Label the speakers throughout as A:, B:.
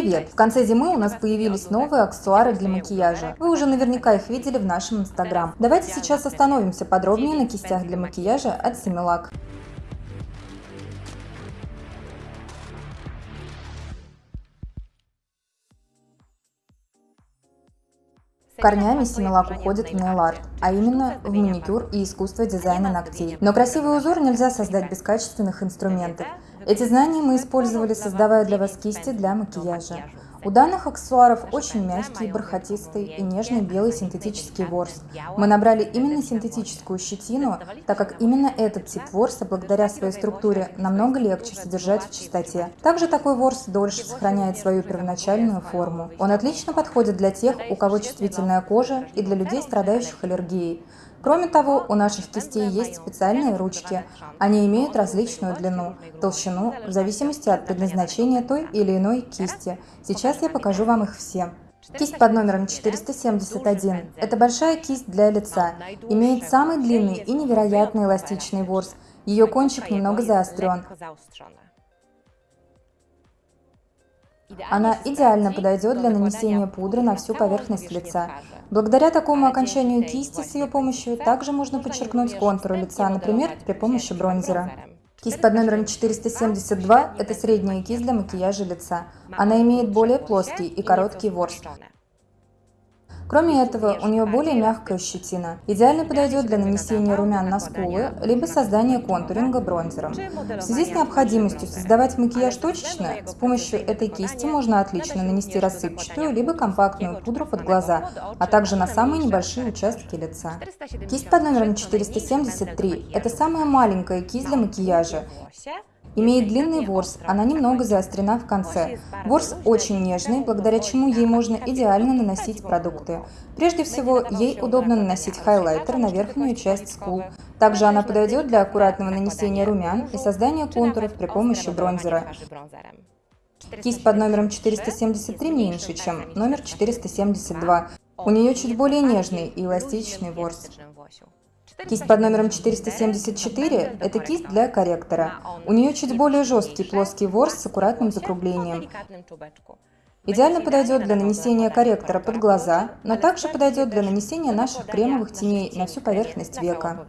A: Привет! В конце зимы у нас появились новые аксессуары для макияжа. Вы уже наверняка их видели в нашем инстаграм. Давайте сейчас остановимся подробнее на кистях для макияжа от Similac. Корнями Симилак уходит в нейл-арт, а именно в маникюр и искусство дизайна ногтей. Но красивый узор нельзя создать без качественных инструментов. Эти знания мы использовали, создавая для вас кисти для макияжа. У данных аксессуаров очень мягкий, бархатистый и нежный белый синтетический ворс. Мы набрали именно синтетическую щетину, так как именно этот тип ворса, благодаря своей структуре, намного легче содержать в чистоте. Также такой ворс дольше сохраняет свою первоначальную форму. Он отлично подходит для тех, у кого чувствительная кожа и для людей, страдающих аллергией. Кроме того, у наших кистей есть специальные ручки. Они имеют различную длину, толщину, в зависимости от предназначения той или иной кисти. Сейчас я покажу вам их все. Кисть под номером 471 – это большая кисть для лица, имеет самый длинный и невероятно эластичный ворс. Ее кончик немного заострен. Она идеально подойдет для нанесения пудры на всю поверхность лица. Благодаря такому окончанию кисти с ее помощью также можно подчеркнуть контуры лица, например, при помощи бронзера. Кисть под номером 472 – это средняя кисть для макияжа лица. Она имеет более плоский и короткий ворс. Кроме этого, у нее более мягкая щетина. Идеально подойдет для нанесения румян на скулы, либо создания контуринга бронзером. В связи с необходимостью создавать макияж точечно, с помощью этой кисти можно отлично нанести рассыпчатую, либо компактную пудру под глаза, а также на самые небольшие участки лица. Кисть под номером 473 – это самая маленькая кисть для макияжа. Имеет длинный ворс, она немного заострена в конце. Ворс очень нежный, благодаря чему ей можно идеально наносить продукты. Прежде всего, ей удобно наносить хайлайтер на верхнюю часть скул. Также она подойдет для аккуратного нанесения румян и создания контуров при помощи бронзера. Кисть под номером 473 меньше, чем номер 472. У нее чуть более нежный и эластичный ворс. Кисть под номером 474 – это кисть для корректора. У нее чуть более жесткий плоский ворс с аккуратным закруглением. Идеально подойдет для нанесения корректора под глаза, но также подойдет для нанесения наших кремовых теней на всю поверхность века.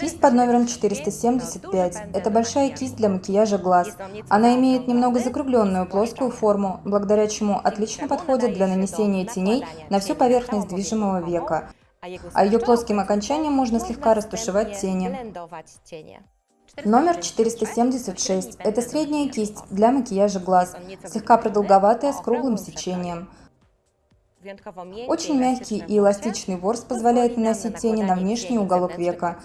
A: Кисть под номером 475 – это большая кисть для макияжа глаз. Она имеет немного закругленную плоскую форму, благодаря чему отлично подходит для нанесения теней на всю поверхность движимого века а ее плоским окончанием можно слегка растушевать тени. Номер 476 – это средняя кисть для макияжа глаз, слегка продолговатая с круглым сечением. Очень мягкий и эластичный ворс позволяет наносить тени на внешний уголок века.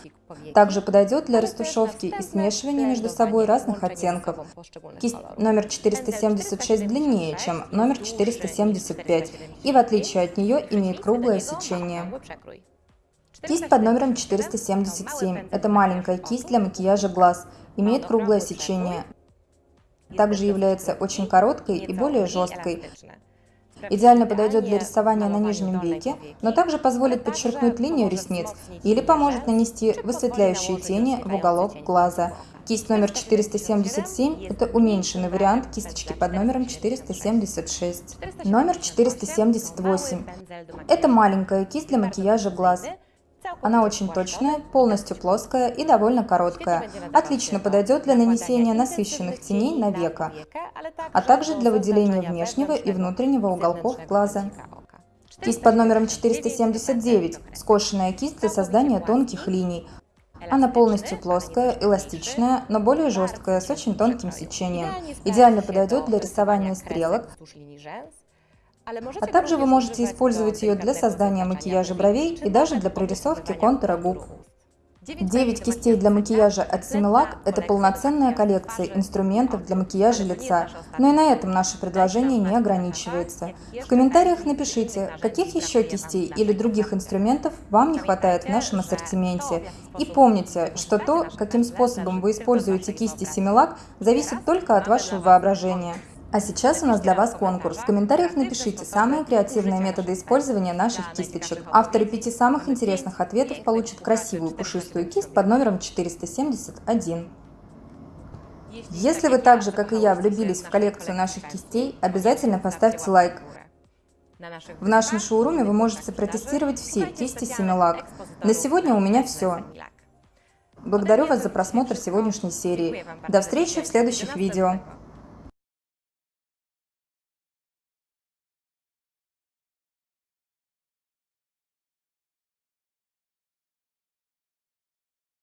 A: Также подойдет для растушевки и смешивания между собой разных оттенков. Кисть номер 476 длиннее, чем номер 475, и в отличие от нее имеет круглое сечение. Кисть под номером 477 – это маленькая кисть для макияжа глаз, имеет круглое сечение. Также является очень короткой и более жесткой. Идеально подойдет для рисования на нижнем веке, но также позволит подчеркнуть линию ресниц или поможет нанести высветляющие тени в уголок глаза. Кисть номер 477 – это уменьшенный вариант кисточки под номером 476. Номер 478 – это маленькая кисть для макияжа глаз. Она очень точная, полностью плоская и довольно короткая. Отлично подойдет для нанесения насыщенных теней на века, а также для выделения внешнего и внутреннего уголков глаза. Кисть под номером 479. Скошенная кисть для создания тонких линий. Она полностью плоская, эластичная, но более жесткая, с очень тонким сечением. Идеально подойдет для рисования стрелок, а также вы можете использовать ее для создания макияжа бровей и даже для прорисовки контура губ. 9 кистей для макияжа от Similac – это полноценная коллекция инструментов для макияжа лица. Но и на этом наше предложение не ограничивается. В комментариях напишите, каких еще кистей или других инструментов вам не хватает в нашем ассортименте. И помните, что то, каким способом вы используете кисти Similac, зависит только от вашего воображения. А сейчас у нас для вас конкурс. В комментариях напишите самые креативные методы использования наших кисточек. Авторы пяти самых интересных ответов получат красивую пушистую кисть под номером 471. Если вы так же, как и я, влюбились в коллекцию наших кистей, обязательно поставьте лайк. В нашем шоуруме вы можете протестировать все кисти Семилак. На сегодня у меня все. Благодарю вас за просмотр сегодняшней серии. До встречи в следующих видео.